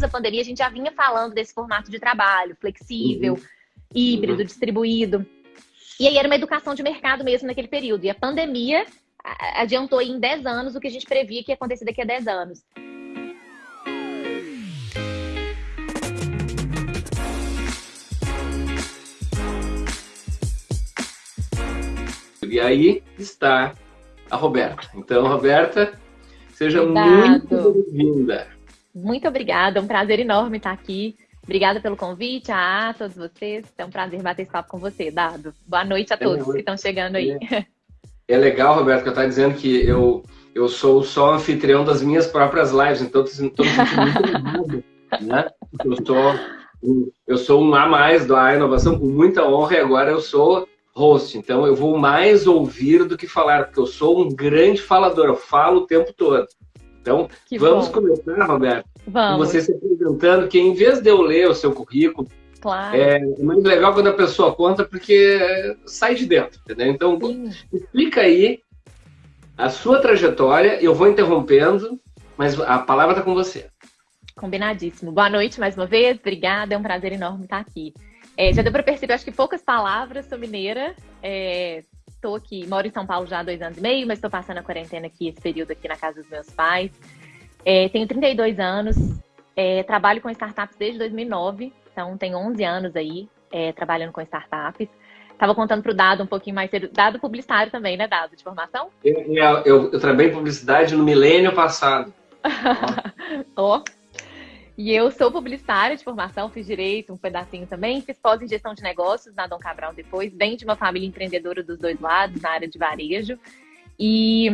antes da pandemia, a gente já vinha falando desse formato de trabalho flexível, uhum. híbrido, uhum. distribuído. E aí era uma educação de mercado mesmo naquele período. E a pandemia adiantou em 10 anos o que a gente previa que ia acontecer daqui a 10 anos. E aí está a Roberta. Então, Roberta, seja muito bem-vinda. Muito obrigada, é um prazer enorme estar aqui. Obrigada pelo convite, a, a todos vocês. É um prazer bater esse papo com você, Dado. Boa noite a todos é, que estão chegando aí. É, legal, Roberto, que eu estou dizendo que eu, eu sou só anfitrião das minhas próprias lives, então estou me sentindo né? Eu sou, eu sou um A mais da Inovação, com muita honra, e agora eu sou host. Então eu vou mais ouvir do que falar, porque eu sou um grande falador, eu falo o tempo todo. Então, que vamos bom. começar, Roberto, vamos. com você se apresentando, que em vez de eu ler o seu currículo, claro. é muito legal quando a pessoa conta, porque sai de dentro, entendeu? Então, Sim. explica aí a sua trajetória, eu vou interrompendo, mas a palavra está com você. Combinadíssimo. Boa noite mais uma vez, obrigada, é um prazer enorme estar aqui. É, já deu para perceber, acho que poucas palavras, sou mineira, estou aqui, moro em São Paulo já há dois anos e meio, mas estou passando a quarentena aqui, esse período aqui na casa dos meus pais. É, tenho 32 anos, é, trabalho com startups desde 2009, então tenho 11 anos aí é, trabalhando com startups. Estava contando para o Dado um pouquinho mais cedo, Dado publicitário também, né, Dado, de formação? Eu, eu, eu trabalhei em publicidade no milênio passado. Ó, oh. E eu sou publicitária de formação, fiz direito um pedacinho também, fiz pós em gestão de negócios na Dom Cabral depois, bem de uma família empreendedora dos dois lados, na área de varejo. E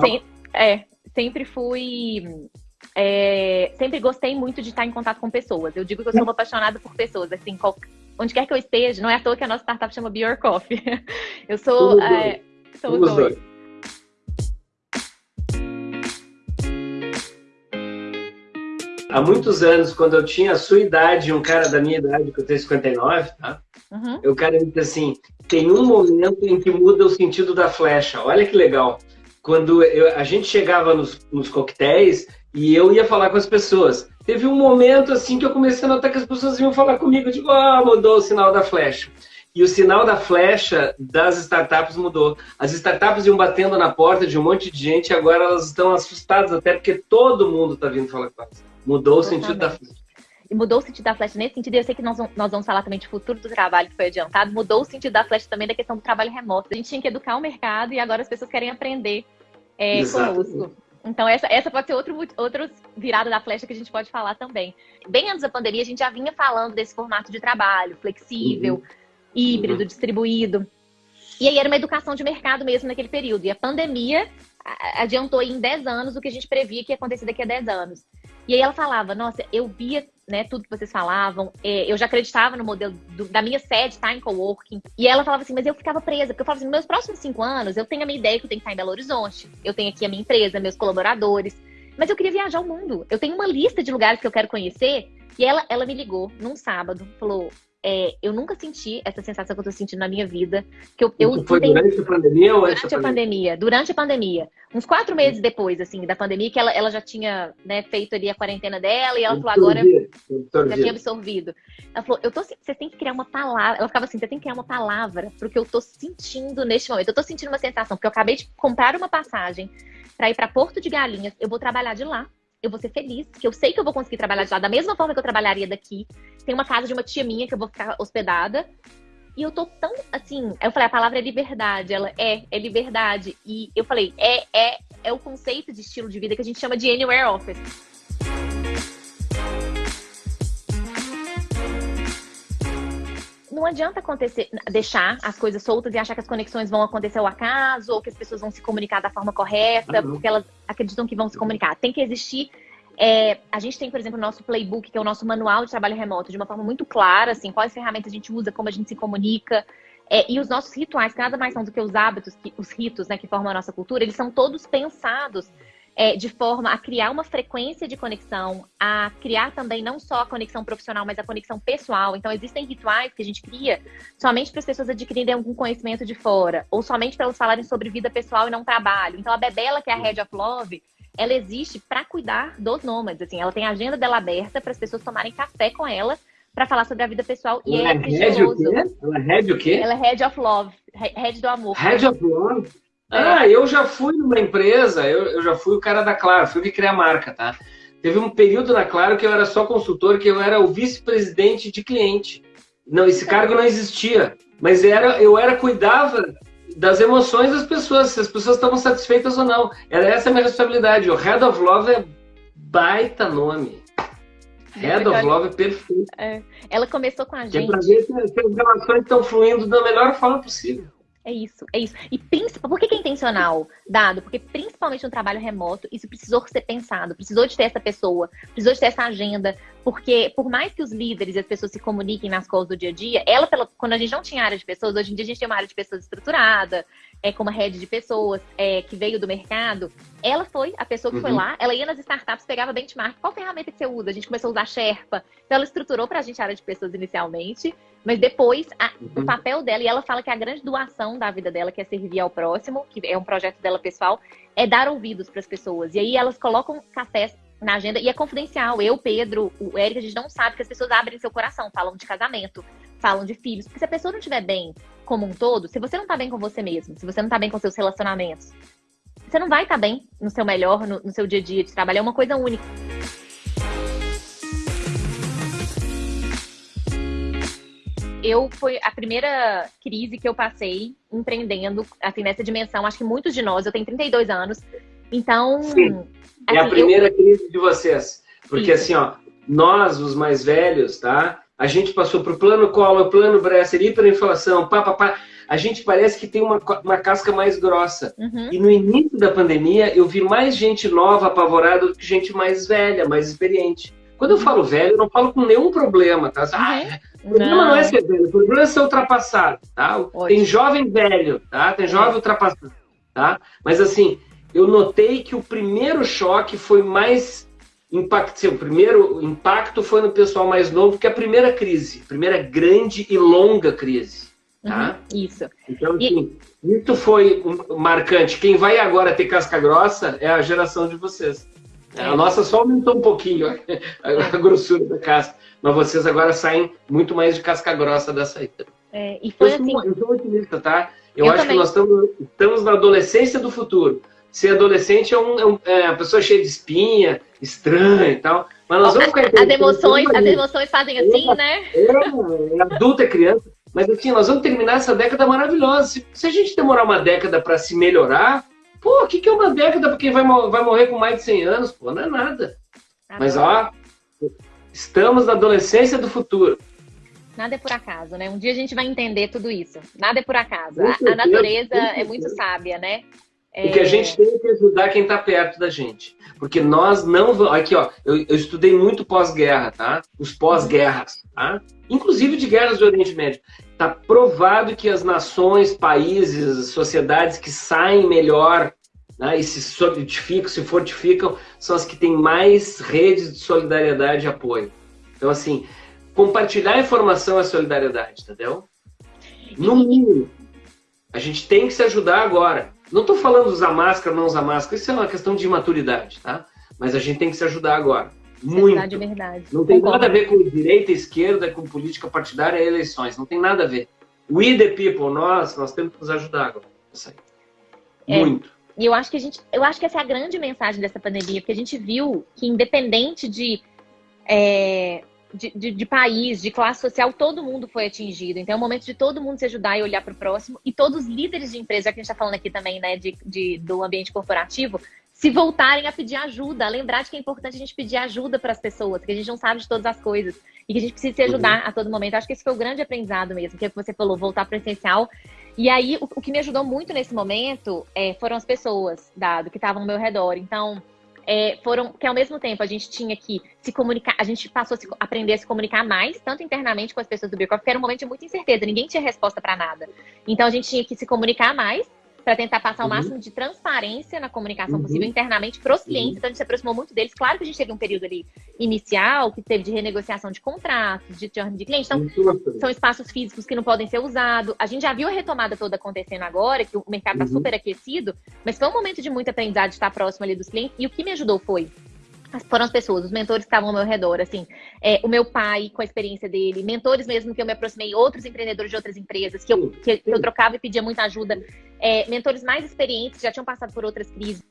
sem, é, sempre fui. É, sempre gostei muito de estar em contato com pessoas. Eu digo que eu sou uma apaixonada por pessoas, assim, qual, onde quer que eu esteja, não é à toa que a nossa startup chama Be Your Coffee. Eu sou. É, sou dois. Há muitos anos, quando eu tinha a sua idade, um cara da minha idade, que eu tenho 59, tá? Uhum. O cara me disse assim, tem um momento em que muda o sentido da flecha. Olha que legal. Quando eu, a gente chegava nos, nos coquetéis e eu ia falar com as pessoas. Teve um momento assim que eu comecei a notar que as pessoas iam falar comigo. Eu digo, ah, mudou o sinal da flecha. E o sinal da flecha das startups mudou. As startups iam batendo na porta de um monte de gente e agora elas estão assustadas, até porque todo mundo está vindo falar com elas. Mudou o sentido da flecha. E mudou o sentido da flecha nesse sentido, e eu sei que nós, nós vamos falar também de futuro do trabalho, que foi adiantado, mudou o sentido da flecha também da questão do trabalho remoto. A gente tinha que educar o mercado e agora as pessoas querem aprender é, conosco. Então, essa, essa pode ser outro, outro virada da flecha que a gente pode falar também. Bem antes da pandemia, a gente já vinha falando desse formato de trabalho flexível, uhum. híbrido, uhum. distribuído. E aí era uma educação de mercado mesmo naquele período. E a pandemia adiantou em 10 anos o que a gente previa que ia acontecer daqui a 10 anos. E aí ela falava, nossa, eu via né, tudo que vocês falavam, é, eu já acreditava no modelo do, da minha sede, tá, em coworking. E ela falava assim, mas eu ficava presa, porque eu falava assim, meus próximos cinco anos, eu tenho a minha ideia que eu tenho que estar em Belo Horizonte, eu tenho aqui a minha empresa, meus colaboradores, mas eu queria viajar o mundo, eu tenho uma lista de lugares que eu quero conhecer, e ela, ela me ligou num sábado, falou, é, eu nunca senti essa sensação que eu tô sentindo na minha vida. Que eu, eu foi durante a pandemia ou Durante a pandemia? Durante a pandemia. Uns quatro meses depois, assim, da pandemia, que ela, ela já tinha né, feito ali a quarentena dela e ela falou, agora já tinha absorvido. Ela falou, eu tô, você tem que criar uma palavra. Ela ficava assim, você tem que criar uma palavra pro que eu tô sentindo neste momento. Eu tô sentindo uma sensação, porque eu acabei de comprar uma passagem para ir para Porto de Galinhas, eu vou trabalhar de lá eu vou ser feliz, que eu sei que eu vou conseguir trabalhar de lá da mesma forma que eu trabalharia daqui. Tem uma casa de uma tia minha que eu vou ficar hospedada. E eu tô tão assim. Eu falei, a palavra é liberdade. Ela é, é liberdade. E eu falei, é, é, é o conceito de estilo de vida que a gente chama de anywhere office. Não adianta acontecer, deixar as coisas soltas e achar que as conexões vão acontecer ao acaso ou que as pessoas vão se comunicar da forma correta, uhum. porque elas acreditam que vão se comunicar. Tem que existir. É, a gente tem, por exemplo, o nosso playbook, que é o nosso manual de trabalho remoto, de uma forma muito clara, assim, quais ferramentas a gente usa, como a gente se comunica. É, e os nossos rituais, que nada mais são do que os hábitos, que, os ritos né, que formam a nossa cultura, eles são todos pensados é, de forma a criar uma frequência de conexão, a criar também não só a conexão profissional, mas a conexão pessoal. Então, existem rituais que a gente cria somente para as pessoas adquirirem algum conhecimento de fora, ou somente para elas falarem sobre vida pessoal e não trabalho. Então, a Bebela, que é a Head of Love, ela existe para cuidar dos nômades. Assim, ela tem a agenda dela aberta para as pessoas tomarem café com ela para falar sobre a vida pessoal. E ela é, é? Ela é head o quê? Ela é head of love, head do amor. Head of love? É. Ah, eu já fui numa empresa, eu, eu já fui o cara da Claro, fui que criar a marca, tá? Teve um período na Claro que eu era só consultor, que eu era o vice-presidente de cliente. Não, esse cargo não existia, mas era, eu era cuidava das emoções das pessoas, se as pessoas estavam satisfeitas ou não. Era essa a minha responsabilidade. O Head of Love é baita nome. Head of Love é perfeito. É. Ela começou com a gente. É pra ver se, as relações estão fluindo da melhor forma possível. É isso, é isso. E por que, que é intencional, dado? Porque principalmente no trabalho remoto, isso precisou ser pensado, precisou de ter essa pessoa, precisou de ter essa agenda, porque por mais que os líderes e as pessoas se comuniquem nas coisas do dia a dia, ela, pela, quando a gente não tinha área de pessoas, hoje em dia a gente tem uma área de pessoas estruturada, é, com uma rede de pessoas é, que veio do mercado, ela foi a pessoa que uhum. foi lá, ela ia nas startups, pegava benchmark, qual ferramenta que você usa? A gente começou a usar Sherpa, então ela estruturou para a gente a área de pessoas inicialmente, mas depois a, uhum. o papel dela, e ela fala que a grande doação da vida dela, que é servir ao próximo, que é um projeto dela pessoal, é dar ouvidos para as pessoas. E aí elas colocam cafés na agenda e é confidencial. Eu, Pedro, o Eric, a gente não sabe que as pessoas abrem seu coração, falam de casamento, falam de filhos. Porque se a pessoa não estiver bem como um todo, se você não tá bem com você mesmo, se você não tá bem com seus relacionamentos, você não vai estar tá bem no seu melhor, no, no seu dia a dia de trabalho. É uma coisa única. eu foi a primeira crise que eu passei empreendendo, assim, nessa dimensão. Acho que muitos de nós, eu tenho 32 anos, então. Sim. Assim, é a assim, primeira eu... crise de vocês. Porque Isso. assim, ó, nós, os mais velhos, tá? A gente passou por plano Collor, plano Bresser, hiperinflação, pá, pá, pá. A gente parece que tem uma, uma casca mais grossa. Uhum. E no início da pandemia, eu vi mais gente nova apavorada do que gente mais velha, mais experiente. Quando eu falo velho, eu não falo com nenhum problema, tá? Ah, o problema não. não é ser velho, o problema é ser ultrapassado, tá? Ótimo. Tem jovem velho, tá? Tem jovem é. ultrapassado, tá? Mas assim, eu notei que o primeiro choque foi mais impacto, o primeiro impacto foi no pessoal mais novo que a primeira crise, a primeira grande e longa crise. Tá? Uhum, isso. Então, assim, e... isso foi um marcante. Quem vai agora ter casca grossa é a geração de vocês. É. A nossa só aumentou um pouquinho a, grossura da casca, mas vocês agora saem muito mais de casca grossa dessa aí. É, e foi eu, assim... sou, eu sou otimista, tá? Eu, eu acho também. que nós estamos, estamos na adolescência do futuro ser adolescente é, um, é, um, é uma pessoa cheia de espinha, estranha e tal. Mas nós vamos ficar as emoções, as emoções fazem assim, né? É, é adulto, é criança. Mas assim, nós vamos terminar essa década maravilhosa. Se, se a gente demorar uma década para se melhorar, pô, o que, que é uma década para quem vai, vai morrer com mais de 100 anos? Pô, não é nada. Ah, Mas, ó, estamos na adolescência do futuro. Nada é por acaso, né? Um dia a gente vai entender tudo isso. Nada é por acaso. A, a natureza é muito sábia, né? É... E que a gente tem que ajudar quem está perto da gente. Porque nós não vamos. Aqui, ó, eu, eu estudei muito pós-guerra, tá? Os pós-guerras, tá? Inclusive de guerras do Oriente Médio. Está provado que as nações, países, sociedades que saem melhor né, e se solidificam, se fortificam, são as que têm mais redes de solidariedade e apoio. Então, assim, compartilhar informação é solidariedade, entendeu? No mínimo. A gente tem que se ajudar agora. Não estou falando usar máscara, não usar máscara, isso é uma questão de maturidade, tá? Mas a gente tem que se ajudar agora. Muito. Verdade, verdade. Não tem Concordo. nada a ver com direita, esquerda, com política partidária e eleições. Não tem nada a ver. We the people, nós, nós temos que nos ajudar agora. Isso aí. É. Muito. E eu acho que a gente, eu acho que essa é a grande mensagem dessa pandemia, porque a gente viu que independente de é, de, de, de, país, de classe social, todo mundo foi atingido. Então é o momento de todo mundo se ajudar e olhar para o próximo. E todos os líderes de empresa, já que a gente está falando aqui também né, de, de, do ambiente corporativo, se voltarem a pedir ajuda, a lembrar de que é importante a gente pedir ajuda para as pessoas, que a gente não sabe de todas as coisas e que a gente precisa se ajudar uhum. a todo momento. Acho que esse foi o grande aprendizado mesmo, que é o que você falou, voltar para o essencial. E aí, o, o, que me ajudou muito nesse momento é, foram as pessoas, dado, que estavam ao meu redor. Então, é, foram que ao mesmo tempo a gente tinha que se comunicar, a gente passou a se, aprender a se comunicar mais, tanto internamente com as pessoas do Birkoff, porque era um momento de muita incerteza, ninguém tinha resposta para nada. Então a gente tinha que se comunicar mais, para tentar passar o uhum. máximo de transparência na comunicação uhum. possível internamente para os clientes. Uhum. Então, a gente se aproximou muito deles. Claro que a gente teve um período ali inicial, que teve de renegociação de contratos, de churn de clientes. Então, são espaços físicos que não podem ser usados. A gente já viu a retomada toda acontecendo agora, que o mercado está uhum. super aquecido, mas foi um momento de muito aprendizado de estar próximo ali dos clientes. E o que me ajudou foi foram as pessoas, os mentores que estavam ao meu redor, assim, é, o meu pai com a experiência dele, mentores mesmo que eu me aproximei, outros empreendedores de outras empresas que eu, que, que eu trocava e pedia muita ajuda, é, mentores mais experientes, já tinham passado por outras crises.